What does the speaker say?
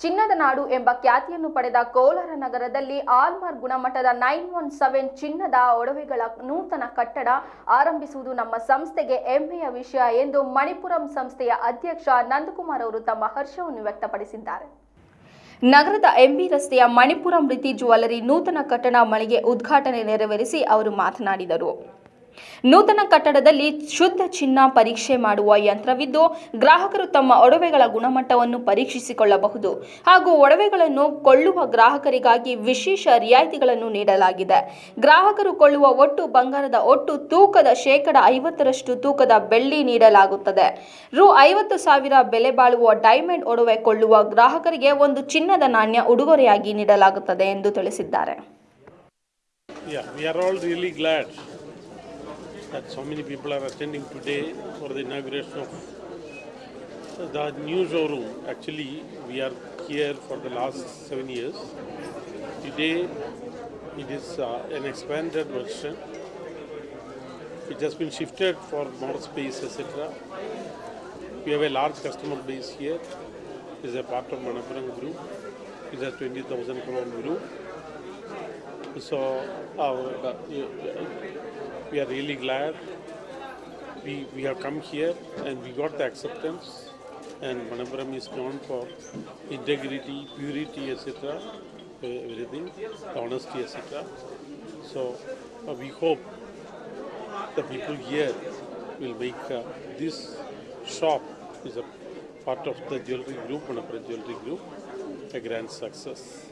ಚಿನ್ನದ ನಾಡು ಎಂಬ ಖ್ಯಾತಿಯನ್ನು ಪಡೆದ ಕೋಲಾರ ನಗರದಲ್ಲಿ ಆಲ್ಮಾರ್ ಗುಣಮಟ್ಟದ ನೈನ್ ಒನ್ ಸೆವೆನ್ ಚಿನ್ನದ ಒಡವೆಗಳ ನೂತನ ಕಟ್ಟಡ ಆರಂಭಿಸುವುದು ನಮ್ಮ ಸಂಸ್ಥೆಗೆ ಹೆಮ್ಮೆಯ ವಿಷಯ ಎಂದು ಮಣಿಪುರಂ ಸಂಸ್ಥೆಯ ಅಧ್ಯಕ್ಷ ನಂದಕುಮಾರ್ ಅವರು ತಮ್ಮ ಹರ್ಷವನ್ನು ವ್ಯಕ್ತಪಡಿಸಿದ್ದಾರೆ. ನಗರದ ಎಂಬಿ ರಸ್ತೆಯ ಮಣಿಪುರಂ ರೀತಿ ಜ್ಯುವೆಲರಿ ನೂತನ ಕಟ್ಟಡ ಮಳಿಗೆ ಉದ್ಘಾಟನೆ ನೆರವೇರಿಸಿ ಅವರು ಮಾತನಾಡಿದರು. ನೂತನ ಕಟ್ಟಡದಲ್ಲಿ ಶುದ್ಧ ಚಿನ್ನ ಪರೀಕ್ಷೆ ಮಾಡುವ ಯಂತ್ರವಿದ್ದು, ಗ್ರಾಹಕರು ತಮ್ಮ ಒಡವೆಗಳ ಗುಣಮಟ್ಟವನ್ನು ಪರೀಕ್ಷಿಸಿಕೊಳ್ಳಬಹುದು ಹಾಗೂ ಒಡವೆಗಳನ್ನು ಕೊಳ್ಳುವ ಗ್ರಾಹಕರಿಗಾಗಿ ವಿಶೇಷ ರಿಯಾಯಿತಿಗಳನ್ನು ನೀಡಲಾಗಿದೆ. ಗ್ರಾಹಕರು ಕೊಳ್ಳುವ ಒಟ್ಟು ಬಂಗಾರದ ಒಟ್ಟು ತೂಕದ ಶೇಕಡ ಐವತ್ತರಷ್ಟು ತೂಕದ ಬೆಳ್ಳಿ ನೀಡಲಾಗುತ್ತದೆ. ರು ಐವತ್ತು ಸಾವಿರ ಬೆಲೆ ಬಾಳುವ ಡೈಮಂಡ್ ಒಡವೆ ಕೊಳ್ಳುವ ಗ್ರಾಹಕರಿಗೆ ಒಂದು ಚಿನ್ನದ ನಾಣ್ಯ ಉಡುಗೊರೆಯಾಗಿ ನೀಡಲಾಗುತ್ತದೆ ಎಂದು ತಿಳಿಸಿದ್ದಾರೆ. That so many people are attending today for the inauguration of the new showroom. Actually, we are here for the last seven years. Today, it is uh, an expanded version. It has been shifted for more space, etc. We have a large customer base here. It is a part of Manappuram Group. It is a 20,000 crore group. So uh, we are really glad we, we have come here and we got the acceptance and Manappuram is known for integrity, purity, etc. Everything, honesty, etc. So uh, we hope the people here will make uh, this shop is a part of the jewelry group, Manappuram jewelry group, a grand success.